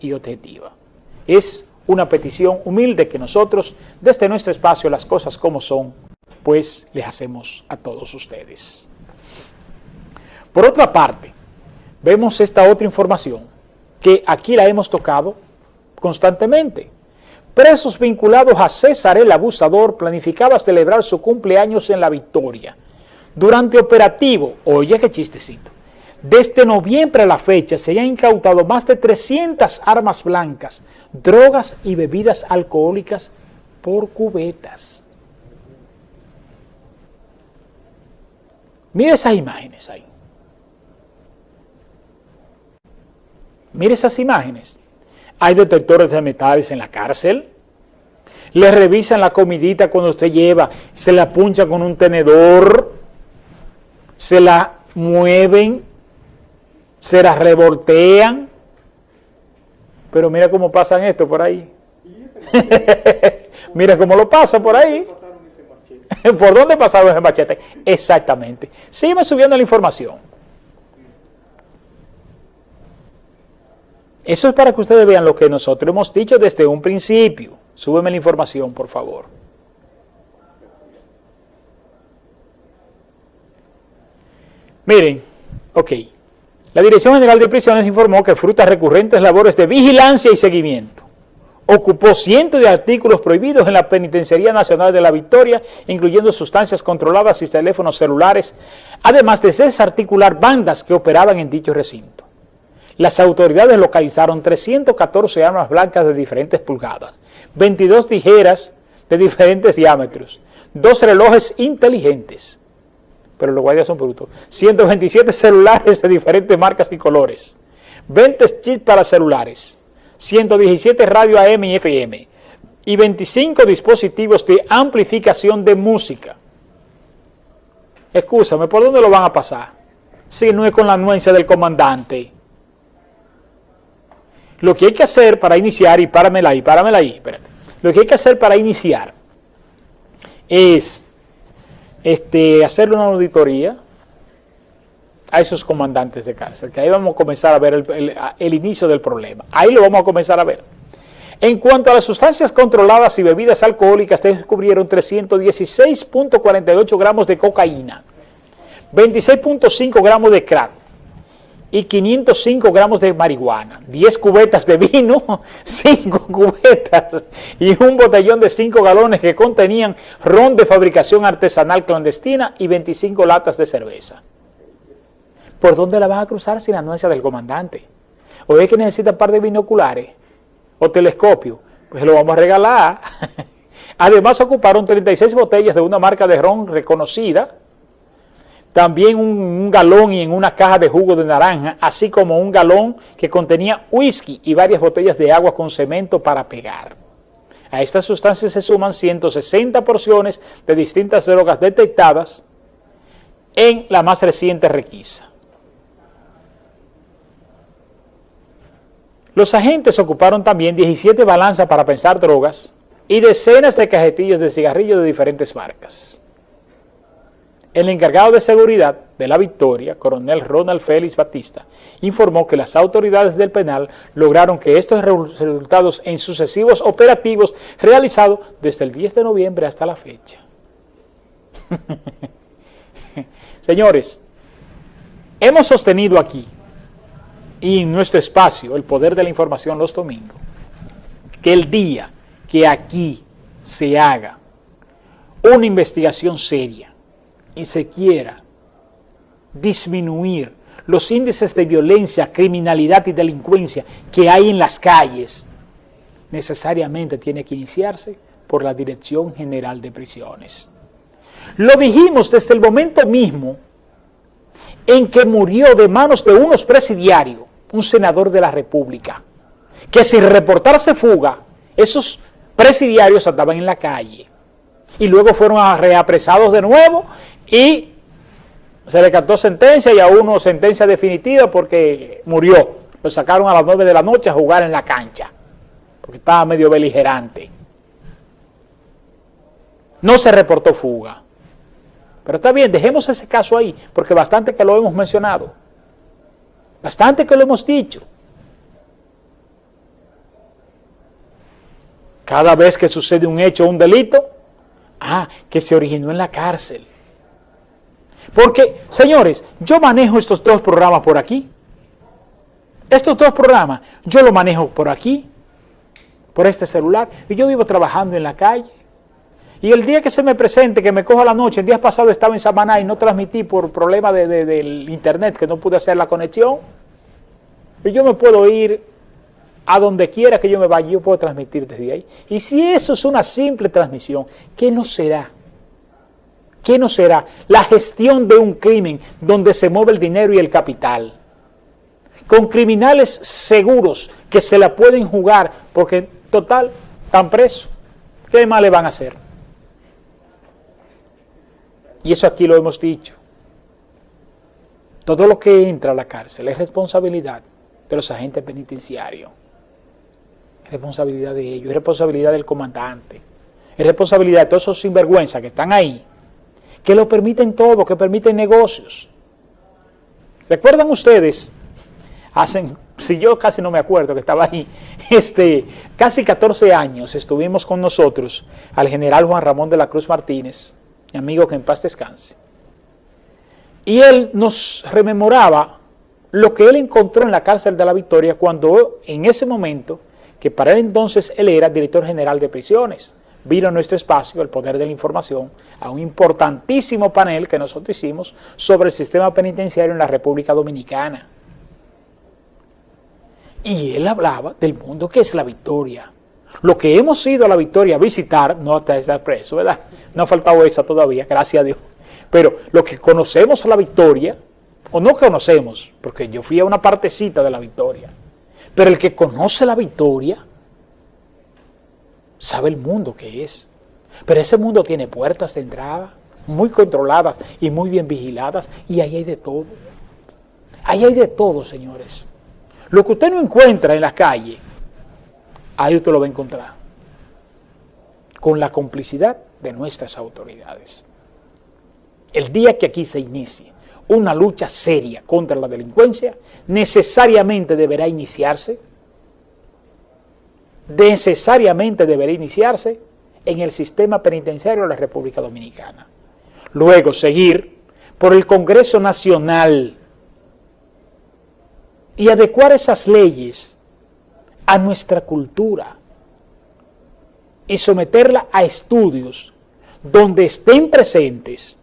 y objetiva. Es una petición humilde que nosotros, desde nuestro espacio, las cosas como son, pues les hacemos a todos ustedes. Por otra parte, vemos esta otra información que aquí la hemos tocado constantemente. Presos vinculados a César el abusador planificaba celebrar su cumpleaños en La Victoria. Durante operativo, oye qué chistecito, desde noviembre a la fecha se han incautado más de 300 armas blancas, drogas y bebidas alcohólicas por cubetas. Mire esas imágenes ahí. Mire esas imágenes. Hay detectores de metales en la cárcel. Le revisan la comidita cuando usted lleva, se la puncha con un tenedor, se la mueven, se la revoltean. Pero mira cómo pasan esto por ahí. mira cómo lo pasa por ahí. ¿Por dónde pasaron ese machete? Exactamente. Sigue subiendo la información. Eso es para que ustedes vean lo que nosotros hemos dicho desde un principio. Súbeme la información, por favor. Miren, ok. La Dirección General de Prisiones informó que frutas recurrentes labores de vigilancia y seguimiento. Ocupó cientos de artículos prohibidos en la Penitenciaría Nacional de la Victoria, incluyendo sustancias controladas y teléfonos celulares, además de desarticular bandas que operaban en dicho recinto las autoridades localizaron 314 armas blancas de diferentes pulgadas, 22 tijeras de diferentes diámetros, dos relojes inteligentes, pero los guardias son brutos, 127 celulares de diferentes marcas y colores, 20 chips para celulares, 117 radio AM y FM y 25 dispositivos de amplificación de música. Escúchame, ¿por dónde lo van a pasar? Si no es con la anuencia del comandante. Lo que hay que hacer para iniciar, y páramela ahí, páramela ahí, espérate. Lo que hay que hacer para iniciar es este, hacer una auditoría a esos comandantes de cárcel, que ahí vamos a comenzar a ver el, el inicio del problema. Ahí lo vamos a comenzar a ver. En cuanto a las sustancias controladas y bebidas alcohólicas, descubrieron 316.48 gramos de cocaína, 26.5 gramos de crack, y 505 gramos de marihuana, 10 cubetas de vino, 5 cubetas y un botellón de 5 galones que contenían ron de fabricación artesanal clandestina y 25 latas de cerveza. ¿Por dónde la van a cruzar sin la anuencia del comandante? ¿O es que necesita un par de binoculares o telescopio? Pues lo vamos a regalar. Además ocuparon 36 botellas de una marca de ron reconocida, también un, galón y en una caja de jugo de naranja, así como un galón que contenía whisky y varias botellas de agua con cemento para pegar. A estas sustancias se suman 160 porciones de distintas drogas detectadas en la más reciente requisa. Los agentes ocuparon también 17 balanzas para pensar drogas y decenas de cajetillos de cigarrillos de diferentes marcas. El encargado de seguridad de la Victoria, coronel Ronald Félix Batista, informó que las autoridades del penal lograron que estos resultados en sucesivos operativos realizados desde el 10 de noviembre hasta la fecha. Señores, hemos sostenido aquí y en nuestro espacio, el poder de la información los domingos, que el día que aquí se haga una investigación seria, y se quiera disminuir los índices de violencia, criminalidad y delincuencia que hay en las calles, necesariamente tiene que iniciarse por la Dirección General de Prisiones. Lo dijimos desde el momento mismo en que murió de manos de unos presidiarios, un senador de la República, que sin reportarse fuga, esos presidiarios andaban en la calle y luego fueron reapresados de nuevo y se le cantó sentencia y a uno sentencia definitiva porque murió. Lo sacaron a las 9 de la noche a jugar en la cancha, porque estaba medio beligerante. No se reportó fuga. Pero está bien, dejemos ese caso ahí, porque bastante que lo hemos mencionado. Bastante que lo hemos dicho. Cada vez que sucede un hecho o un delito, ah, que se originó en la cárcel. Porque, señores, yo manejo estos dos programas por aquí. Estos dos programas, yo los manejo por aquí, por este celular, y yo vivo trabajando en la calle. Y el día que se me presente, que me cojo la noche, el día pasado estaba en Samaná y no transmití por problema de, del internet, que no pude hacer la conexión, y yo me puedo ir a donde quiera que yo me vaya, yo puedo transmitir desde ahí. Y si eso es una simple transmisión, ¿qué no será? ¿Qué no será? La gestión de un crimen donde se mueve el dinero y el capital. Con criminales seguros que se la pueden jugar porque, total, están presos. ¿Qué más le van a hacer? Y eso aquí lo hemos dicho. Todo lo que entra a la cárcel es responsabilidad de los agentes penitenciarios. Es responsabilidad de ellos, es responsabilidad del comandante. Es responsabilidad de todos esos sinvergüenzas que están ahí, que lo permiten todo, que permiten negocios. ¿Recuerdan ustedes? Hacen, si yo casi no me acuerdo que estaba ahí, este, casi 14 años estuvimos con nosotros al general Juan Ramón de la Cruz Martínez, mi amigo que en paz descanse. Y él nos rememoraba lo que él encontró en la cárcel de la Victoria cuando en ese momento, que para él entonces él era director general de prisiones, vino a nuestro espacio, el poder de la información, a un importantísimo panel que nosotros hicimos sobre el sistema penitenciario en la República Dominicana. Y él hablaba del mundo que es la Victoria, lo que hemos ido a la Victoria a visitar, no hasta estar preso, ¿verdad? No ha faltado esa todavía, gracias a Dios. Pero lo que conocemos la Victoria, o no conocemos, porque yo fui a una partecita de la Victoria, pero el que conoce la Victoria sabe el mundo que es. Pero ese mundo tiene puertas de entrada muy controladas y muy bien vigiladas y ahí hay de todo. Ahí hay de todo, señores. Lo que usted no encuentra en la calle, ahí usted lo va a encontrar, con la complicidad de nuestras autoridades. El día que aquí se inicie una lucha seria contra la delincuencia, necesariamente deberá iniciarse, necesariamente deberá iniciarse en el sistema penitenciario de la República Dominicana. Luego seguir por el Congreso Nacional y adecuar esas leyes a nuestra cultura y someterla a estudios donde estén presentes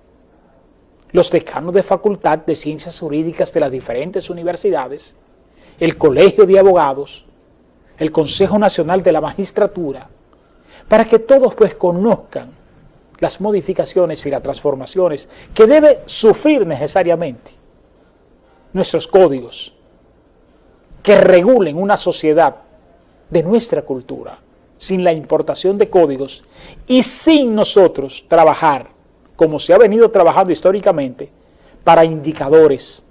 los decanos de facultad de ciencias jurídicas de las diferentes universidades, el colegio de abogados, el Consejo Nacional de la Magistratura, para que todos pues conozcan las modificaciones y las transformaciones que debe sufrir necesariamente nuestros códigos que regulen una sociedad de nuestra cultura, sin la importación de códigos y sin nosotros trabajar, como se ha venido trabajando históricamente, para indicadores,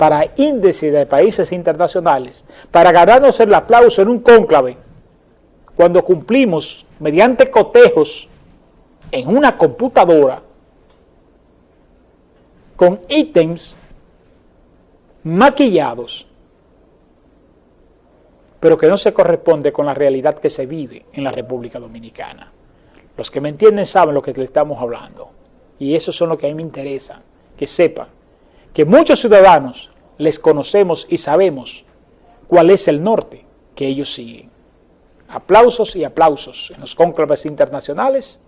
para índices de países internacionales, para ganarnos el aplauso en un cónclave, cuando cumplimos mediante cotejos en una computadora con ítems maquillados pero que no se corresponde con la realidad que se vive en la República Dominicana. Los que me entienden saben lo que le estamos hablando, y eso son lo que a mí me interesa, que sepan que muchos ciudadanos les conocemos y sabemos cuál es el norte que ellos siguen. Aplausos y aplausos en los cónclaves internacionales,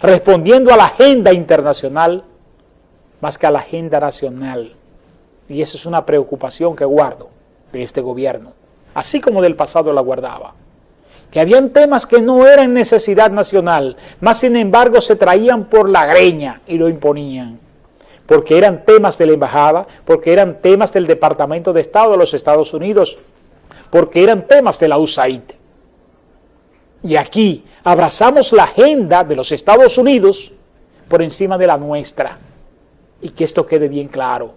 respondiendo a la agenda internacional más que a la agenda nacional. Y esa es una preocupación que guardo de este gobierno así como del pasado la guardaba. Que habían temas que no eran necesidad nacional, más sin embargo se traían por la greña y lo imponían. Porque eran temas de la embajada, porque eran temas del Departamento de Estado de los Estados Unidos, porque eran temas de la USAID. Y aquí abrazamos la agenda de los Estados Unidos por encima de la nuestra. Y que esto quede bien claro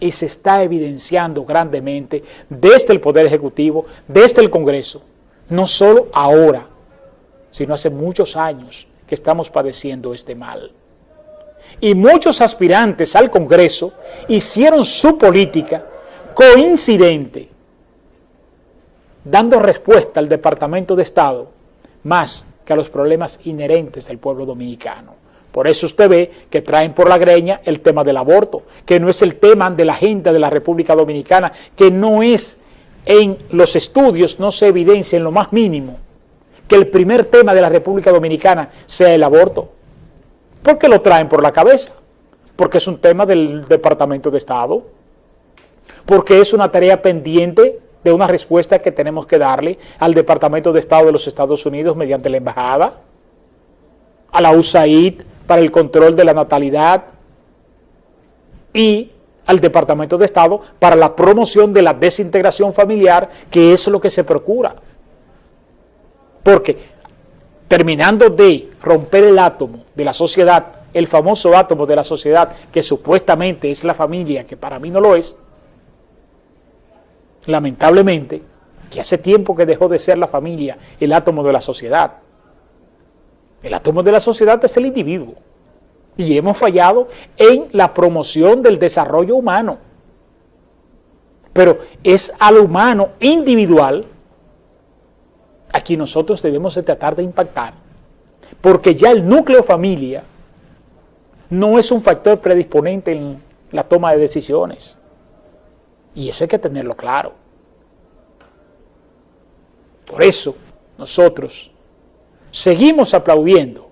y se está evidenciando grandemente desde el Poder Ejecutivo, desde el Congreso, no solo ahora, sino hace muchos años que estamos padeciendo este mal. Y muchos aspirantes al Congreso hicieron su política coincidente, dando respuesta al Departamento de Estado más que a los problemas inherentes del pueblo dominicano. Por eso usted ve que traen por la greña el tema del aborto, que no es el tema de la agenda de la República Dominicana, que no es en los estudios, no se evidencia en lo más mínimo que el primer tema de la República Dominicana sea el aborto. ¿Por qué lo traen por la cabeza? Porque es un tema del Departamento de Estado, porque es una tarea pendiente de una respuesta que tenemos que darle al Departamento de Estado de los Estados Unidos mediante la Embajada, a la USAID para el control de la natalidad y al Departamento de Estado para la promoción de la desintegración familiar, que es lo que se procura. Porque terminando de romper el átomo de la sociedad, el famoso átomo de la sociedad, que supuestamente es la familia, que para mí no lo es, lamentablemente, que hace tiempo que dejó de ser la familia el átomo de la sociedad. El átomo de la sociedad es el individuo y hemos fallado en la promoción del desarrollo humano. Pero es al humano individual a quien nosotros debemos de tratar de impactar, porque ya el núcleo familia no es un factor predisponente en la toma de decisiones. Y eso hay que tenerlo claro. Por eso nosotros seguimos aplaudiendo